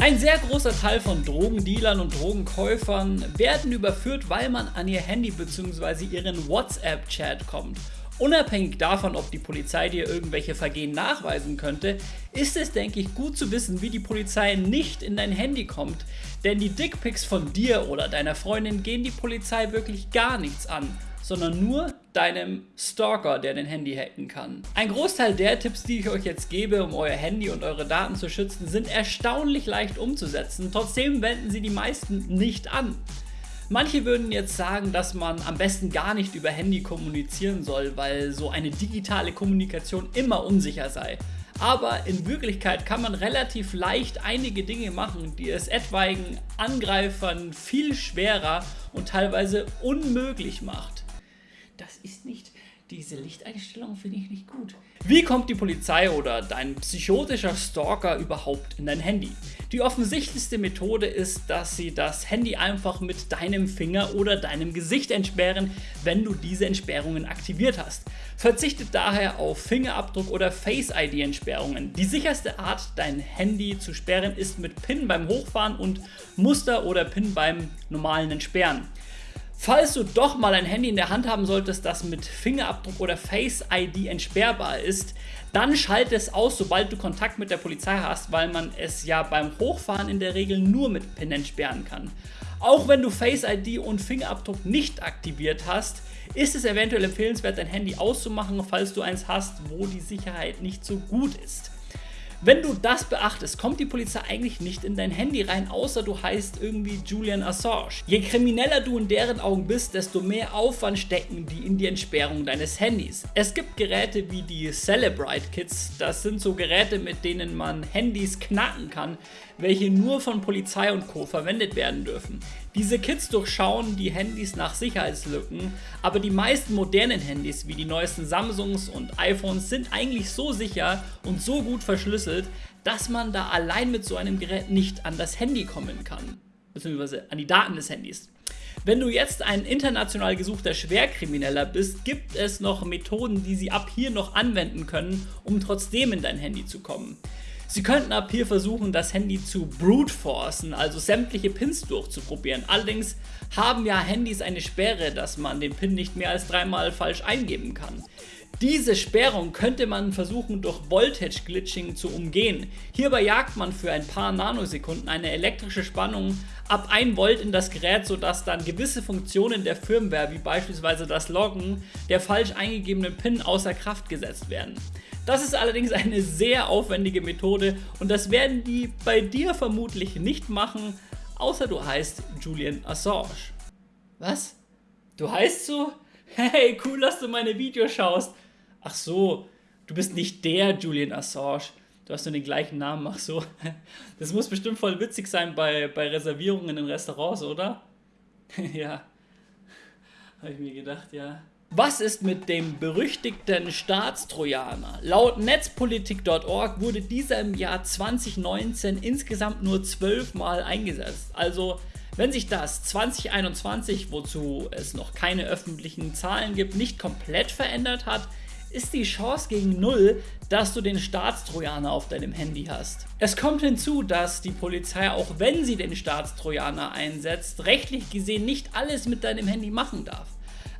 Ein sehr großer Teil von Drogendealern und Drogenkäufern werden überführt, weil man an ihr Handy bzw. ihren WhatsApp-Chat kommt. Unabhängig davon, ob die Polizei dir irgendwelche Vergehen nachweisen könnte, ist es, denke ich, gut zu wissen, wie die Polizei nicht in dein Handy kommt, denn die Dickpics von dir oder deiner Freundin gehen die Polizei wirklich gar nichts an sondern nur deinem Stalker, der dein Handy hacken kann. Ein Großteil der Tipps, die ich euch jetzt gebe, um euer Handy und eure Daten zu schützen, sind erstaunlich leicht umzusetzen, trotzdem wenden sie die meisten nicht an. Manche würden jetzt sagen, dass man am besten gar nicht über Handy kommunizieren soll, weil so eine digitale Kommunikation immer unsicher sei. Aber in Wirklichkeit kann man relativ leicht einige Dinge machen, die es etwaigen Angreifern viel schwerer und teilweise unmöglich macht das ist nicht, diese Lichteinstellung finde ich nicht gut. Wie kommt die Polizei oder dein psychotischer Stalker überhaupt in dein Handy? Die offensichtlichste Methode ist, dass sie das Handy einfach mit deinem Finger oder deinem Gesicht entsperren, wenn du diese Entsperrungen aktiviert hast. Verzichtet daher auf Fingerabdruck oder Face-ID-Entsperrungen. Die sicherste Art, dein Handy zu sperren, ist mit PIN beim Hochfahren und Muster oder PIN beim normalen Entsperren. Falls du doch mal ein Handy in der Hand haben solltest, das mit Fingerabdruck oder Face ID entsperrbar ist, dann schalte es aus, sobald du Kontakt mit der Polizei hast, weil man es ja beim Hochfahren in der Regel nur mit PIN entsperren kann. Auch wenn du Face ID und Fingerabdruck nicht aktiviert hast, ist es eventuell empfehlenswert, dein Handy auszumachen, falls du eins hast, wo die Sicherheit nicht so gut ist. Wenn du das beachtest, kommt die Polizei eigentlich nicht in dein Handy rein, außer du heißt irgendwie Julian Assange. Je krimineller du in deren Augen bist, desto mehr Aufwand stecken die in die Entsperrung deines Handys. Es gibt Geräte wie die Celebrite Kits, das sind so Geräte, mit denen man Handys knacken kann, welche nur von Polizei und Co. verwendet werden dürfen. Diese Kits durchschauen die Handys nach Sicherheitslücken, aber die meisten modernen Handys wie die neuesten Samsungs und iPhones sind eigentlich so sicher und so gut verschlüsselt, dass man da allein mit so einem Gerät nicht an das Handy kommen kann, beziehungsweise an die Daten des Handys. Wenn du jetzt ein international gesuchter Schwerkrimineller bist, gibt es noch Methoden, die sie ab hier noch anwenden können, um trotzdem in dein Handy zu kommen. Sie könnten ab hier versuchen, das Handy zu brute forcen, also sämtliche Pins durchzuprobieren. Allerdings haben ja Handys eine Sperre, dass man den Pin nicht mehr als dreimal falsch eingeben kann. Diese Sperrung könnte man versuchen durch Voltage Glitching zu umgehen. Hierbei jagt man für ein paar Nanosekunden eine elektrische Spannung ab 1 Volt in das Gerät, sodass dann gewisse Funktionen der Firmware, wie beispielsweise das Loggen der falsch eingegebenen PIN außer Kraft gesetzt werden. Das ist allerdings eine sehr aufwendige Methode und das werden die bei dir vermutlich nicht machen, außer du heißt Julian Assange. Was? Du heißt so? Hey, cool, dass du meine Videos schaust. Ach so, du bist nicht der Julian Assange. Du hast nur den gleichen Namen, ach so. Das muss bestimmt voll witzig sein bei, bei Reservierungen in Restaurants, oder? ja. Habe ich mir gedacht, ja. Was ist mit dem berüchtigten Staatstrojaner? Laut netzpolitik.org wurde dieser im Jahr 2019 insgesamt nur 12 Mal eingesetzt. Also wenn sich das 2021, wozu es noch keine öffentlichen Zahlen gibt, nicht komplett verändert hat, ist die Chance gegen Null, dass du den Staatstrojaner auf deinem Handy hast. Es kommt hinzu, dass die Polizei, auch wenn sie den Staatstrojaner einsetzt, rechtlich gesehen nicht alles mit deinem Handy machen darf.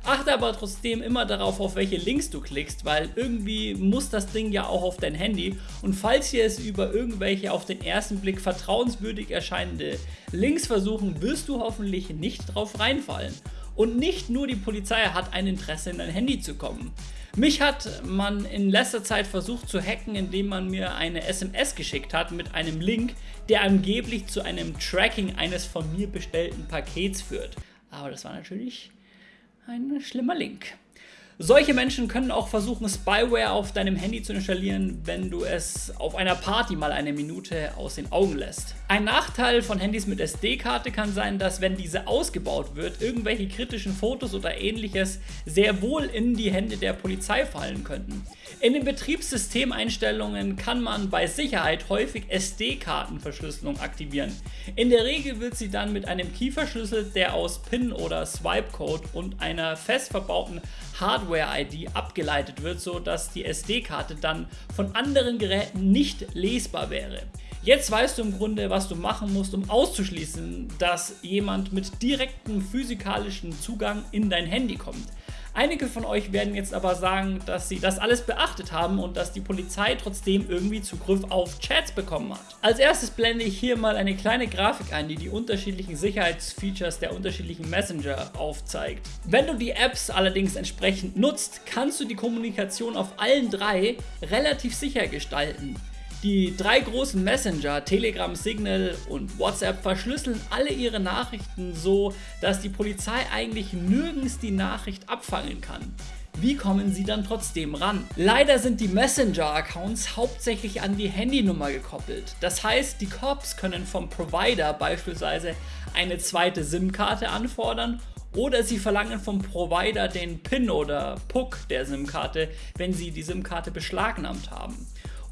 Achte aber trotzdem immer darauf, auf welche Links du klickst, weil irgendwie muss das Ding ja auch auf dein Handy und falls ihr es über irgendwelche auf den ersten Blick vertrauenswürdig erscheinende Links versuchen, wirst du hoffentlich nicht drauf reinfallen. Und nicht nur die Polizei hat ein Interesse in dein Handy zu kommen. Mich hat man in letzter Zeit versucht zu hacken, indem man mir eine SMS geschickt hat mit einem Link, der angeblich zu einem Tracking eines von mir bestellten Pakets führt. Aber das war natürlich ein schlimmer Link. Solche Menschen können auch versuchen, Spyware auf deinem Handy zu installieren, wenn du es auf einer Party mal eine Minute aus den Augen lässt. Ein Nachteil von Handys mit SD-Karte kann sein, dass wenn diese ausgebaut wird, irgendwelche kritischen Fotos oder ähnliches sehr wohl in die Hände der Polizei fallen könnten. In den Betriebssystemeinstellungen kann man bei Sicherheit häufig SD-Kartenverschlüsselung aktivieren. In der Regel wird sie dann mit einem Key verschlüsselt, der aus PIN oder Swipe-Code und einer fest verbauten Hardware-ID abgeleitet wird, sodass die SD-Karte dann von anderen Geräten nicht lesbar wäre. Jetzt weißt du im Grunde, was du machen musst, um auszuschließen, dass jemand mit direktem physikalischen Zugang in dein Handy kommt. Einige von euch werden jetzt aber sagen, dass sie das alles beachtet haben und dass die Polizei trotzdem irgendwie Zugriff auf Chats bekommen hat. Als erstes blende ich hier mal eine kleine Grafik ein, die die unterschiedlichen Sicherheitsfeatures der unterschiedlichen Messenger aufzeigt. Wenn du die Apps allerdings entsprechend nutzt, kannst du die Kommunikation auf allen drei relativ sicher gestalten. Die drei großen Messenger, Telegram, Signal und WhatsApp, verschlüsseln alle ihre Nachrichten so, dass die Polizei eigentlich nirgends die Nachricht abfangen kann. Wie kommen sie dann trotzdem ran? Leider sind die Messenger-Accounts hauptsächlich an die Handynummer gekoppelt. Das heißt, die Cops können vom Provider beispielsweise eine zweite SIM-Karte anfordern oder sie verlangen vom Provider den PIN oder PUC der SIM-Karte, wenn sie die SIM-Karte beschlagnahmt haben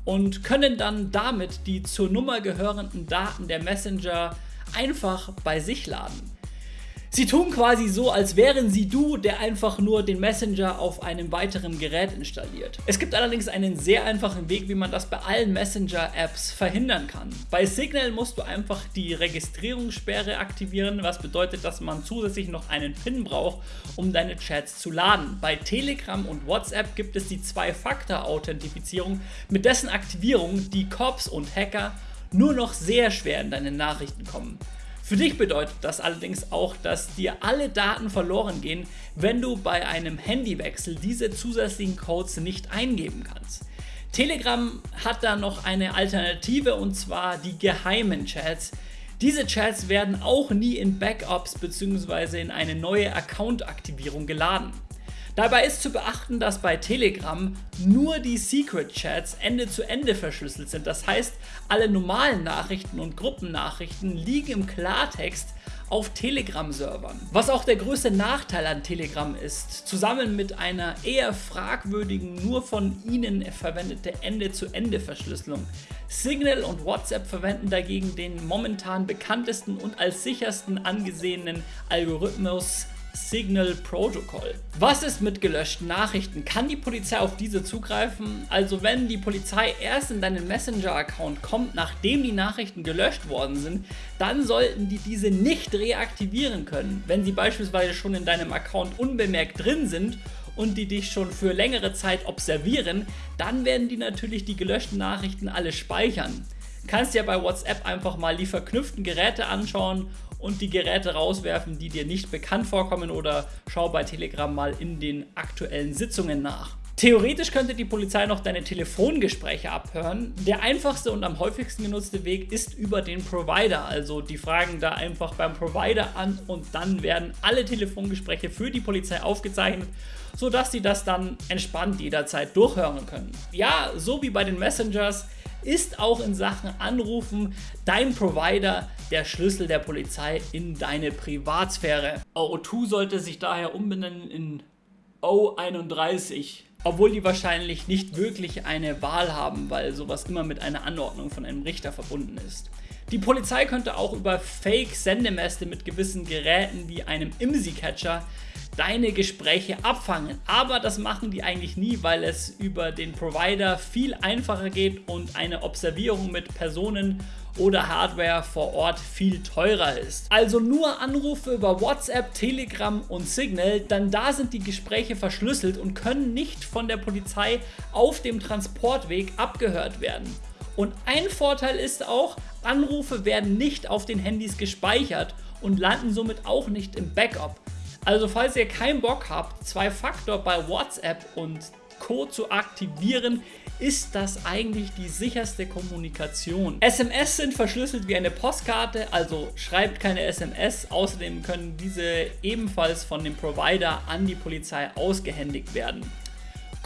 und können dann damit die zur Nummer gehörenden Daten der Messenger einfach bei sich laden. Sie tun quasi so, als wären sie du, der einfach nur den Messenger auf einem weiteren Gerät installiert. Es gibt allerdings einen sehr einfachen Weg, wie man das bei allen Messenger-Apps verhindern kann. Bei Signal musst du einfach die Registrierungssperre aktivieren, was bedeutet, dass man zusätzlich noch einen PIN braucht, um deine Chats zu laden. Bei Telegram und WhatsApp gibt es die Zwei-Faktor-Authentifizierung, mit dessen Aktivierung die Cops und Hacker nur noch sehr schwer in deine Nachrichten kommen. Für dich bedeutet das allerdings auch, dass dir alle Daten verloren gehen, wenn du bei einem Handywechsel diese zusätzlichen Codes nicht eingeben kannst. Telegram hat da noch eine Alternative und zwar die geheimen Chats. Diese Chats werden auch nie in Backups bzw. in eine neue Account-Aktivierung geladen. Dabei ist zu beachten, dass bei Telegram nur die Secret Chats Ende zu Ende verschlüsselt sind. Das heißt, alle normalen Nachrichten und Gruppennachrichten liegen im Klartext auf Telegram-Servern. Was auch der größte Nachteil an Telegram ist, zusammen mit einer eher fragwürdigen, nur von ihnen verwendete Ende-zu-Ende-Verschlüsselung. Signal und WhatsApp verwenden dagegen den momentan bekanntesten und als sichersten angesehenen Algorithmus Signal Protocol. Was ist mit gelöschten Nachrichten? Kann die Polizei auf diese zugreifen? Also wenn die Polizei erst in deinen Messenger-Account kommt, nachdem die Nachrichten gelöscht worden sind, dann sollten die diese nicht reaktivieren können. Wenn sie beispielsweise schon in deinem Account unbemerkt drin sind und die dich schon für längere Zeit observieren, dann werden die natürlich die gelöschten Nachrichten alle speichern. Kannst ja bei WhatsApp einfach mal die verknüpften Geräte anschauen und die Geräte rauswerfen, die dir nicht bekannt vorkommen oder schau bei Telegram mal in den aktuellen Sitzungen nach. Theoretisch könnte die Polizei noch deine Telefongespräche abhören. Der einfachste und am häufigsten genutzte Weg ist über den Provider. Also die fragen da einfach beim Provider an und dann werden alle Telefongespräche für die Polizei aufgezeichnet, sodass sie das dann entspannt jederzeit durchhören können. Ja, so wie bei den Messengers ist auch in Sachen Anrufen dein Provider der Schlüssel der Polizei in deine Privatsphäre. O2 sollte sich daher umbenennen in O31 obwohl die wahrscheinlich nicht wirklich eine Wahl haben, weil sowas immer mit einer Anordnung von einem Richter verbunden ist. Die Polizei könnte auch über Fake-Sendemäste mit gewissen Geräten wie einem IMSI-Catcher deine Gespräche abfangen. Aber das machen die eigentlich nie, weil es über den Provider viel einfacher geht und eine Observierung mit Personen oder Hardware vor Ort viel teurer ist. Also nur Anrufe über WhatsApp, Telegram und Signal, dann da sind die Gespräche verschlüsselt und können nicht von der Polizei auf dem Transportweg abgehört werden. Und ein Vorteil ist auch, Anrufe werden nicht auf den Handys gespeichert und landen somit auch nicht im Backup. Also falls ihr keinen Bock habt, zwei Faktor bei WhatsApp und Co. zu aktivieren, ist das eigentlich die sicherste Kommunikation. SMS sind verschlüsselt wie eine Postkarte, also schreibt keine SMS. Außerdem können diese ebenfalls von dem Provider an die Polizei ausgehändigt werden.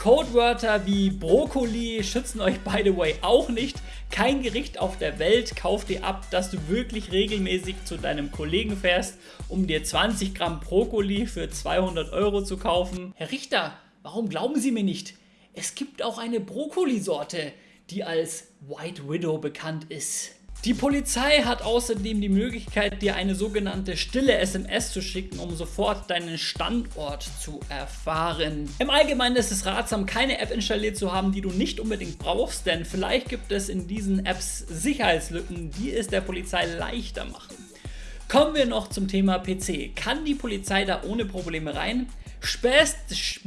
Codewörter wie Brokkoli schützen euch by the way auch nicht. Kein Gericht auf der Welt kauft dir ab, dass du wirklich regelmäßig zu deinem Kollegen fährst, um dir 20 Gramm Brokkoli für 200 Euro zu kaufen. Herr Richter, warum glauben Sie mir nicht? Es gibt auch eine Brokkoli-Sorte, die als White Widow bekannt ist. Die Polizei hat außerdem die Möglichkeit, dir eine sogenannte stille SMS zu schicken, um sofort deinen Standort zu erfahren. Im Allgemeinen ist es ratsam, keine App installiert zu haben, die du nicht unbedingt brauchst, denn vielleicht gibt es in diesen Apps Sicherheitslücken, die es der Polizei leichter machen. Kommen wir noch zum Thema PC. Kann die Polizei da ohne Probleme rein? Spätestens,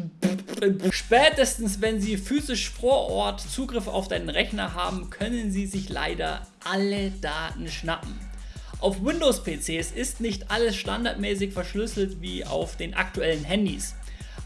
wenn Sie physisch vor Ort Zugriff auf deinen Rechner haben, können Sie sich leider alle Daten schnappen. Auf Windows-PCs ist nicht alles standardmäßig verschlüsselt wie auf den aktuellen Handys.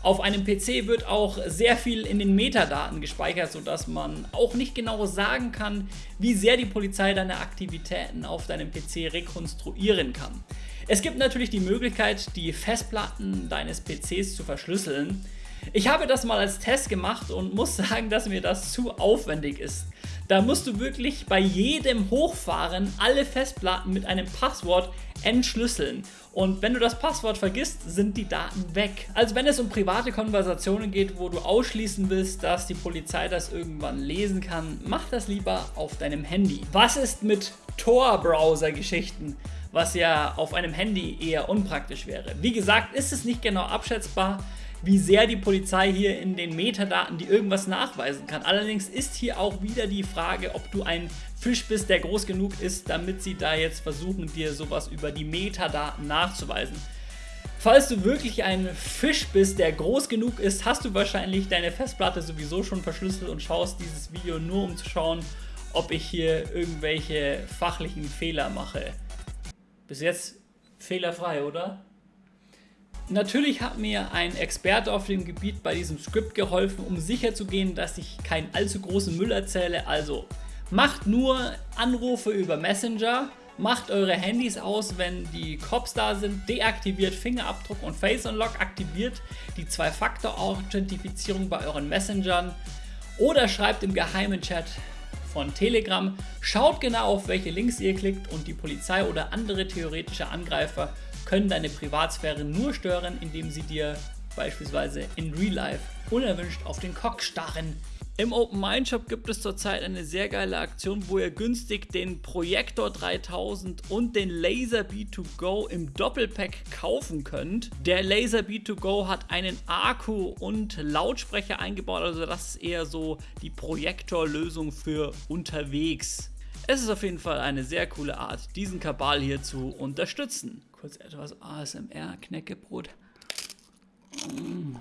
Auf einem PC wird auch sehr viel in den Metadaten gespeichert, sodass man auch nicht genau sagen kann, wie sehr die Polizei deine Aktivitäten auf deinem PC rekonstruieren kann. Es gibt natürlich die Möglichkeit, die Festplatten deines PCs zu verschlüsseln. Ich habe das mal als Test gemacht und muss sagen, dass mir das zu aufwendig ist. Da musst du wirklich bei jedem Hochfahren alle Festplatten mit einem Passwort entschlüsseln. Und wenn du das Passwort vergisst, sind die Daten weg. Also wenn es um private Konversationen geht, wo du ausschließen willst, dass die Polizei das irgendwann lesen kann, mach das lieber auf deinem Handy. Was ist mit Tor-Browser-Geschichten? was ja auf einem Handy eher unpraktisch wäre. Wie gesagt, ist es nicht genau abschätzbar, wie sehr die Polizei hier in den Metadaten die irgendwas nachweisen kann. Allerdings ist hier auch wieder die Frage, ob du ein Fisch bist, der groß genug ist, damit sie da jetzt versuchen, dir sowas über die Metadaten nachzuweisen. Falls du wirklich ein Fisch bist, der groß genug ist, hast du wahrscheinlich deine Festplatte sowieso schon verschlüsselt und schaust dieses Video nur um zu schauen, ob ich hier irgendwelche fachlichen Fehler mache. Bis jetzt fehlerfrei, oder? Natürlich hat mir ein Experte auf dem Gebiet bei diesem Skript geholfen, um sicherzugehen, dass ich keinen allzu großen Müll erzähle. Also macht nur Anrufe über Messenger, macht eure Handys aus, wenn die Cops da sind, deaktiviert Fingerabdruck und Face Unlock, aktiviert die Zwei-Faktor-Authentifizierung bei euren Messengern oder schreibt im geheimen Chat von Telegram. Schaut genau auf welche Links ihr klickt und die Polizei oder andere theoretische Angreifer können deine Privatsphäre nur stören, indem sie dir beispielsweise in Real Life unerwünscht auf den Cock starren. Im Open Mind Shop gibt es zurzeit eine sehr geile Aktion, wo ihr günstig den Projektor 3000 und den Laser B2Go im Doppelpack kaufen könnt. Der Laser B2Go hat einen Akku und Lautsprecher eingebaut, also das ist eher so die Projektorlösung für unterwegs. Es ist auf jeden Fall eine sehr coole Art, diesen Kabal hier zu unterstützen. Kurz etwas ASMR, Knäckebrot. Mmh.